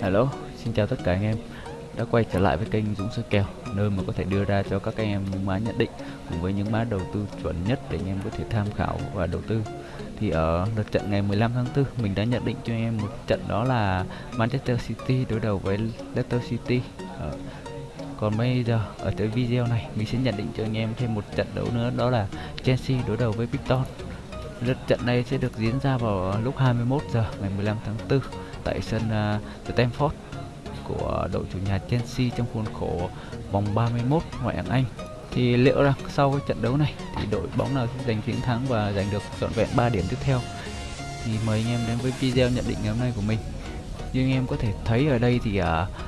Hello, xin chào tất cả anh em. Đã quay trở lại với kênh Dũng Soi Kèo nơi mà có thể đưa ra cho các anh em những mã nhận định cùng với những mã đầu tư chuẩn nhất để anh em có thể tham khảo và đầu tư. Thì ở lượt trận ngày 15 tháng 4 mình đã nhận định cho anh em một trận đó là Manchester City đối đầu với Leicester City. Ở còn bây giờ ở tới video này mình sẽ nhận định cho anh em thêm một trận đấu nữa đó là Chelsea đối đầu với Brighton. Lượt trận này sẽ được diễn ra vào lúc 21 giờ ngày 15 tháng 4 tại sân à, uh, Stamford của đội chủ nhà Chelsea trong khuôn khổ vòng 31 ngoại hạng Anh. Thì liệu rằng sau cái trận đấu này thì đội bóng nào sẽ giành chiến thắng và giành được trọn vẹn 3 điểm tiếp theo? Thì mời anh em đến với video nhận định ngày hôm nay của mình. Như anh em có thể thấy ở đây thì uh,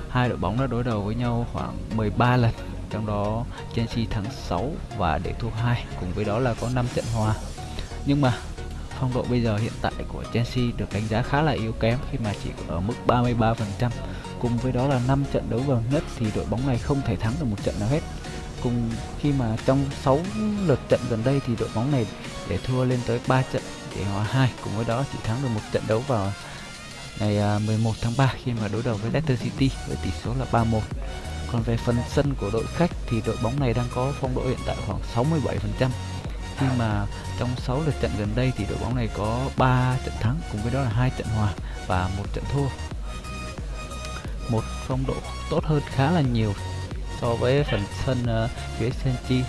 hai đội bóng đã đối đầu với nhau khoảng 13 lần trong đó Chelsea thắng 6 và để thua 2 cùng với đó là có 5 trận hòa. Nhưng mà phong độ bây giờ hiện tại của Chelsea được đánh giá khá là yếu kém khi mà chỉ ở mức 33% cùng với đó là 5 trận đấu gần nhất thì đội bóng này không thể thắng được một trận nào hết. Cùng khi mà trong 6 lượt trận gần đây thì đội bóng này để thua lên tới 3 trận để hòa 2 cùng với đó chỉ thắng được một trận đấu vào ngày à, 11 tháng 3 khi mà đối đầu với Leicester City với tỷ số là 3-1 còn về phần sân của đội khách thì đội bóng này đang có phong độ hiện tại khoảng 67% khi mà trong 6 lượt trận gần đây thì đội bóng này có 3 trận thắng cùng với đó là hai trận hòa và một trận thua. Một phong độ tốt hơn khá là nhiều so với phần sân uh, phía Senchi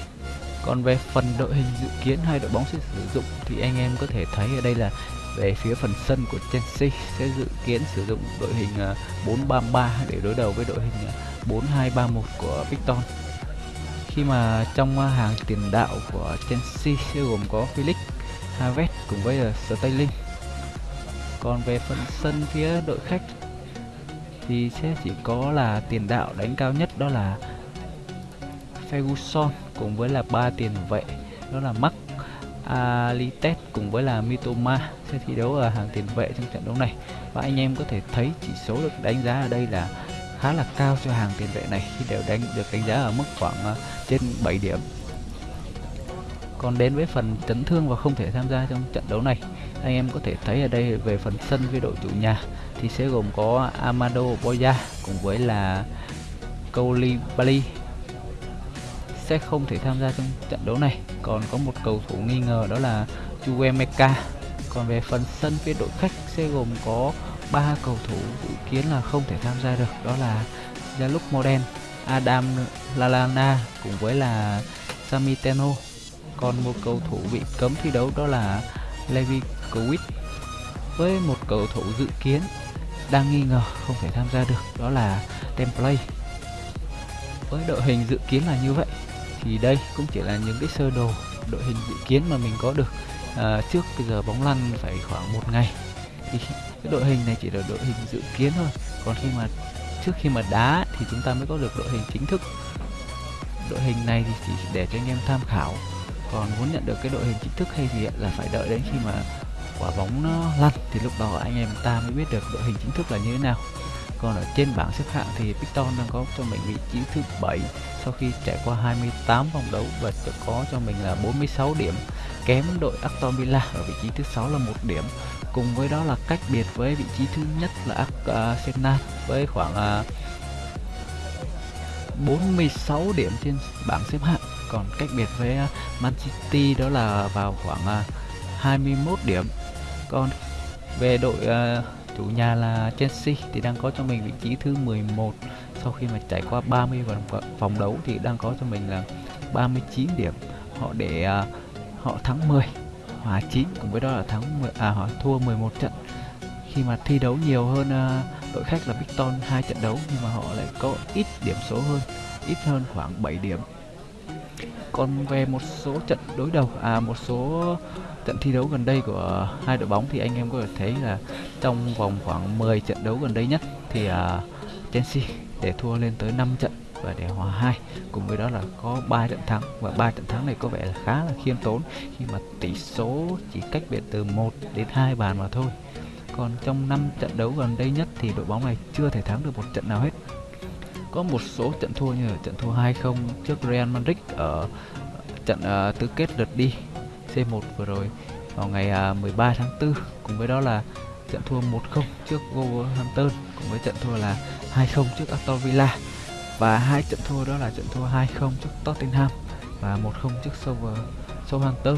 còn về phần đội hình dự kiến hai đội bóng sẽ sử dụng thì anh em có thể thấy ở đây là về phía phần sân của Chelsea sẽ dự kiến sử dụng đội hình ờ, 4-3-3 để đối đầu với đội hình ờ, 4-2-3-1 của Victor khi mà trong à, hàng tiền đạo của Chelsea sẽ gồm có Felix, Havertz cùng với à, Sterling. Còn về phần sân phía đội khách thì sẽ chỉ có là tiền đạo đánh cao nhất đó là Ferguson cùng với là ba tiền vệ đó là Mark Alites cùng với là Mitoma sẽ thi đấu ở hàng tiền vệ trong trận đấu này. Và anh em có thể thấy chỉ số được đánh giá ở đây là khá là cao cho hàng tiền vệ này khi đều đánh được đánh giá ở mức khoảng uh, trên 7 điểm. Còn đến với phần chấn thương và không thể tham gia trong trận đấu này anh em có thể thấy ở đây về phần sân với đội chủ nhà thì sẽ gồm có Amado Boya cùng với là Koulibaly sẽ không thể tham gia trong trận đấu này. Còn có một cầu thủ nghi ngờ đó là Chuemeka còn về phần sân phía đội khách sẽ gồm có ba cầu thủ dự kiến là không thể tham gia được đó là Jaluk Moden, Adam Lalana cùng với là Samiteno còn một cầu thủ bị cấm thi đấu đó là Levi Kowit với một cầu thủ dự kiến đang nghi ngờ không thể tham gia được đó là Templay. với đội hình dự kiến là như vậy thì đây cũng chỉ là những cái sơ đồ đội hình dự kiến mà mình có được à, trước bây giờ bóng lăn phải khoảng một ngày. Thì cái đội hình này chỉ là đội hình dự kiến thôi. Còn khi mà trước khi mà đá thì chúng ta mới có được đội hình chính thức. Đội hình này thì chỉ để cho anh em tham khảo. Còn muốn nhận được cái đội hình chính thức hay gì là phải đợi đến khi mà quả bóng nó lăn thì lúc đó anh em ta mới biết được đội hình chính thức là như thế nào. Còn ở trên bảng xếp hạng thì Picton đang có cho mình vị trí thứ 7 sau khi trải qua 28 vòng đấu và có cho mình là 46 điểm kém đội Aston Villa ở vị trí thứ sáu là một điểm cùng với đó là cách biệt với vị trí thứ nhất là à, Arsenal với khoảng à, 46 điểm trên bảng xếp hạng. Còn cách biệt với à, Man City đó là vào khoảng 21 điểm. Còn về đội chủ nhà là Chelsea thì đang có cho mình vị trí thứ 11 sau khi mà trải qua 30 vòng vòng đấu thì đang có cho mình là 39 điểm. Họ để uh, họ thắng 10 hòa 9 cùng với đó là thắng 10, à họ thua 11 trận. Khi mà thi đấu nhiều hơn uh, đội khách là Victon hai trận đấu nhưng mà họ lại có ít điểm số hơn ít hơn khoảng 7 điểm. Còn về một số trận đối đầu à một số trận thi đấu gần đây của hai đội bóng thì anh em có thể thấy là trong vòng khoảng 10 trận đấu gần đây nhất thì uh, Chelsea để thua lên tới 5 trận và để hòa hai. Cùng với đó là có 3 trận thắng. Và ba trận thắng này có vẻ là khá là khiêm tốn. Khi mà tỷ số chỉ cách biệt từ 1 đến 2 bàn mà thôi. Còn trong 5 trận đấu gần đây nhất thì đội bóng này chưa thể thắng được một trận nào hết. Có một số trận thua như là trận thua 2-0 trước Real Madrid ở trận uh, tứ kết lượt đi C1 vừa rồi vào ngày à, uh, 13 tháng 4 cùng với đó là trận thua 1-0 trước Wolverhampton. Cùng với trận thua là 2-0 trước Aston Villa và hai trận thua đó là trận thua 2-0 trước Tottenham và 1-0 trước Southampton.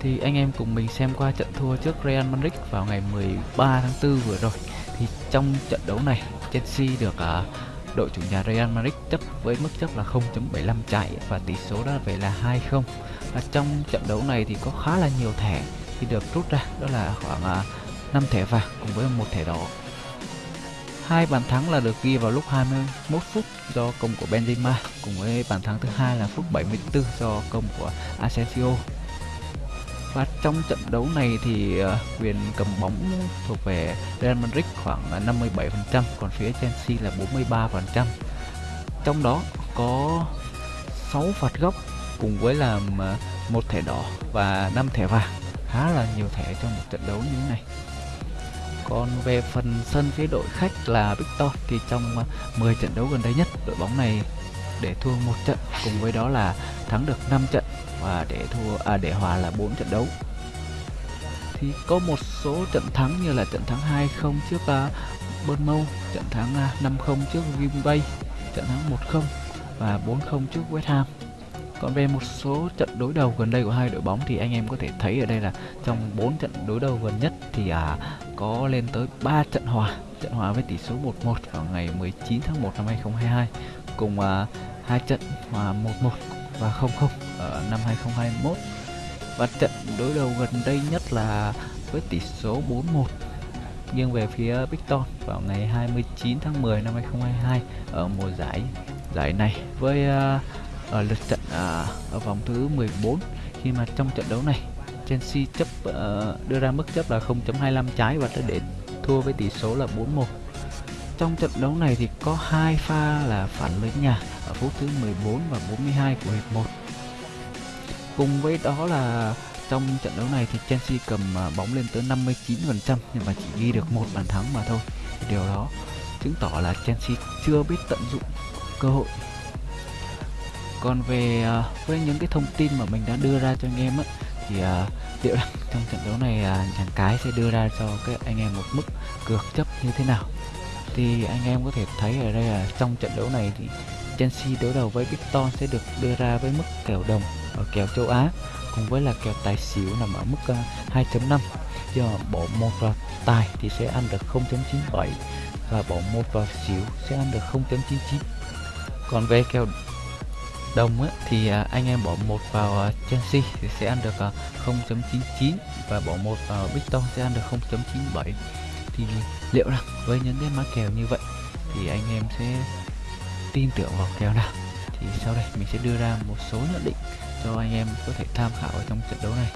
Thì anh em cùng mình xem qua trận thua trước Real Madrid vào ngày 13 tháng 4 vừa rồi. Thì trong trận đấu này Chelsea được uh, đội chủ nhà Real Madrid chấp với mức chấp là 0.75 chạy và tỷ số đó về là 2-0 và trong trận đấu này thì có khá là nhiều thẻ thì được rút ra đó là khoảng à, uh, 5 thẻ vàng cùng với một thẻ đỏ hai bàn thắng là được ghi vào lúc 21 phút do công của Benzema, cùng với bàn thắng thứ hai là phút 74 do công của Asensio. Và trong trận đấu này thì ờ, quyền cầm bóng thuộc về Real Madrid khoảng 57% còn phía Chelsea là 43% trong đó có 6 phạt góc cùng với là ờ, một thẻ đỏ và 5 thẻ vàng. Khá là nhiều thẻ trong một trận đấu như thế này còn về phần sân phía đội khách là Victor thì trong ờ, 10 trận đấu gần đây nhất đội bóng này để thua một trận cùng với đó là thắng được 5 trận và để thua à để hòa là 4 trận đấu thì có một số trận thắng như là trận thắng 2-0 trước uh, Bournemouth, trận thắng ờ, uh, 5-0 trước Green Bay, trận thắng 1-0 và 4-0 trước West Ham. Còn về một số trận đối đầu gần đây của hai đội bóng thì anh em có thể thấy ở đây là trong 4 trận đối đầu gần nhất thì à, có lên tới 3 trận hòa. Trận hòa với tỷ số 1-1 vào ngày 19 tháng 1 năm 2022 cùng uh, hai trận hòa 1-1 và 0-0 ở năm 2021 và trận đối đầu gần đây nhất là với tỷ số 4-1 nghiêng về phía Victor vào ngày 29 tháng 10 năm 2022 ở mùa giải giải này với uh, ở lượt trận uh, ở vòng thứ 14 khi mà trong trận đấu này Chelsea chấp uh, ờ, đưa ra mức chấp là 0.25 trái và đã để thua với tỷ số là 4-1 trong trận đấu này thì có hai pha là phản lưới nhà ở phút thứ 14 và 42 của hiệp 1 cùng với đó là trong trận đấu này thì Chelsea cầm ờ, bóng lên tới 59% nhưng mà chỉ ghi được một bàn thắng mà thôi. Điều đó chứng tỏ là Chelsea chưa biết tận dụng cơ hội. Còn về uh, với những cái thông tin mà mình đã đưa ra cho anh em á thì uh, liệu rằng trong trận đấu này chàng cái sẽ đưa ra cho các anh em một mức cược chấp như thế nào? Thì anh em có thể thấy ở đây là trong trận đấu này thì Chelsea đối đầu với Victor sẽ được đưa ra với mức kèo đồng ở kèo châu Á, cùng với là kèo tài xỉu nằm ở mức à, 2.5 do bỏ một vào tài thì sẽ ăn được 0.97 và bỏ một vào xỉu sẽ ăn được 0.99 còn về kèo đồng á, thì à, anh em bỏ một vào à, Chelsea thì sẽ ăn được à, 0.99 và bỏ một vào Victor sẽ ăn được 0.97 thì liệu rằng với những cái mã kèo như vậy thì anh em sẽ tin tưởng vào kèo nào? Thì sau đây mình sẽ đưa ra một số nhận định cho anh em có thể tham khảo ở trong trận đấu này.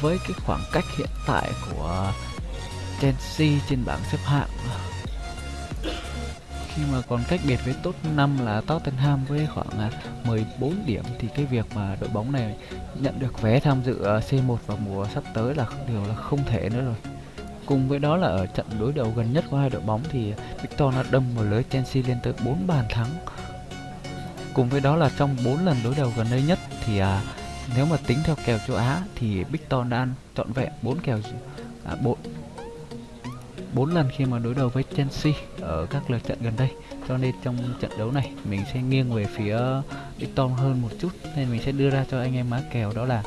Với cái khoảng cách hiện tại của Chelsea trên bảng xếp hạng khi mà còn cách biệt với top 5 là Tottenham với khoảng à, 14 điểm thì cái việc mà đội bóng này nhận được vé tham dự à, C1 vào mùa sắp tới là điều là không thể nữa rồi. Cùng với đó là ở trận đối đầu gần nhất của hai đội bóng thì Victor đã đâm vào lưới Chelsea lên tới 4 bàn thắng. Cùng với đó là trong 4 lần đối đầu gần đây nhất thì à, nếu mà tính theo kèo châu Á thì Victor đã ăn trọn vẹn 4 kèo à, 4 4 lần khi mà đối đầu với Chelsea ở các lượt trận gần đây. Cho nên trong trận đấu này mình sẽ nghiêng về phía Victor hơn một chút nên mình sẽ đưa ra cho anh em má kèo đó là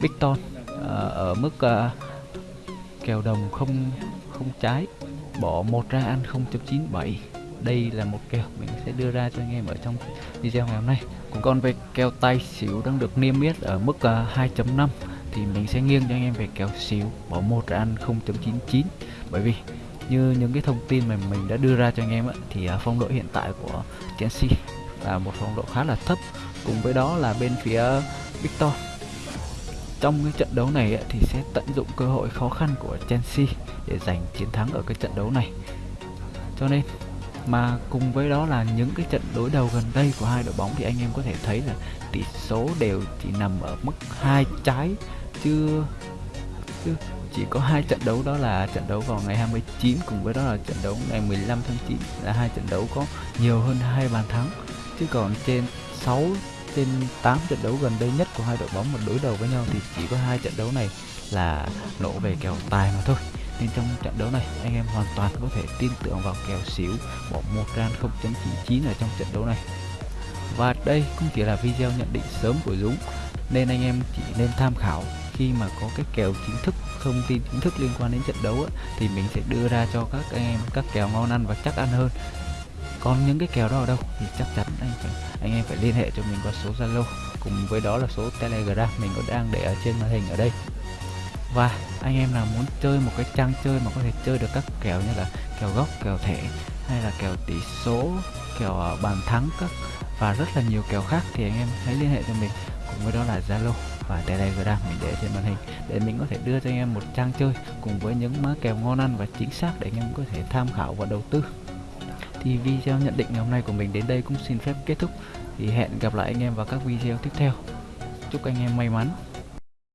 big uh, ở mức uh, kèo đồng không không trái bỏ một ra ăn 0.97 đây là một kèo mình sẽ đưa ra cho anh em ở trong video ngày hôm nay. Còn về kèo tay xỉu đang được niêm yết ở mức à, uh, 2.5 thì mình sẽ nghiêng cho anh em về kèo xỉu bỏ một ra ăn 0.99 bởi vì như những cái thông tin mà mình đã đưa ra cho anh em á, thì à, phong độ hiện tại của Chelsea là một phong độ khá là thấp. Cùng với đó là bên phía Victor. Trong cái trận đấu này thì sẽ tận dụng cơ hội khó khăn của Chelsea để giành chiến thắng ở cái trận đấu này. Cho nên mà cùng với đó là những cái trận đối đầu gần đây của hai đội bóng thì anh em có thể thấy là tỷ số đều chỉ nằm ở mức hai trái chứ chứ chỉ có hai trận đấu đó là trận đấu vào ngày 29 cùng với đó là trận đấu ngày 15 tháng 9 là hai trận đấu có nhiều hơn hai bàn thắng. Chứ còn trên 6 trên 8 trận đấu gần đây nhất của hai đội bóng mà đối đầu với nhau thì chỉ có hai trận đấu này là nổ về kèo tài mà thôi. Nên trong trận đấu này, anh em hoàn toàn có thể tin tưởng vào kèo xỉu bỏ một ran 0.99 ở trong trận đấu này. Và đây cũng chỉ là video nhận định sớm của Dũng, nên anh em chỉ nên tham khảo khi mà có cái kèo chính thức thông tin chính thức liên quan đến trận đấu á, thì mình sẽ đưa ra cho các anh em các kèo ngon ăn và chắc ăn hơn. Còn những cái kèo đó ở đâu thì chắc chắn anh phải anh em phải liên hệ cho mình qua số Zalo. Cùng với đó là số Telegram mình có đang để ở trên màn hình ở đây. Và anh em nào muốn chơi một cái trang chơi mà có thể chơi được các kèo như là kèo góc kèo thẻ hay là kèo tỷ số kèo à, bàn thắng các và rất là nhiều kèo khác thì anh em hãy liên hệ cho mình cùng với đó là Zalo và Telegram mình để trên màn hình để mình có thể đưa cho anh em một trang chơi cùng với những mã kèo ngon ăn và chính xác để anh em có thể tham khảo và đầu tư. Thì video nhận định ngày hôm nay của mình đến đây cũng xin phép kết thúc. Thì hẹn gặp lại anh em vào các video tiếp theo. Chúc anh em may mắn.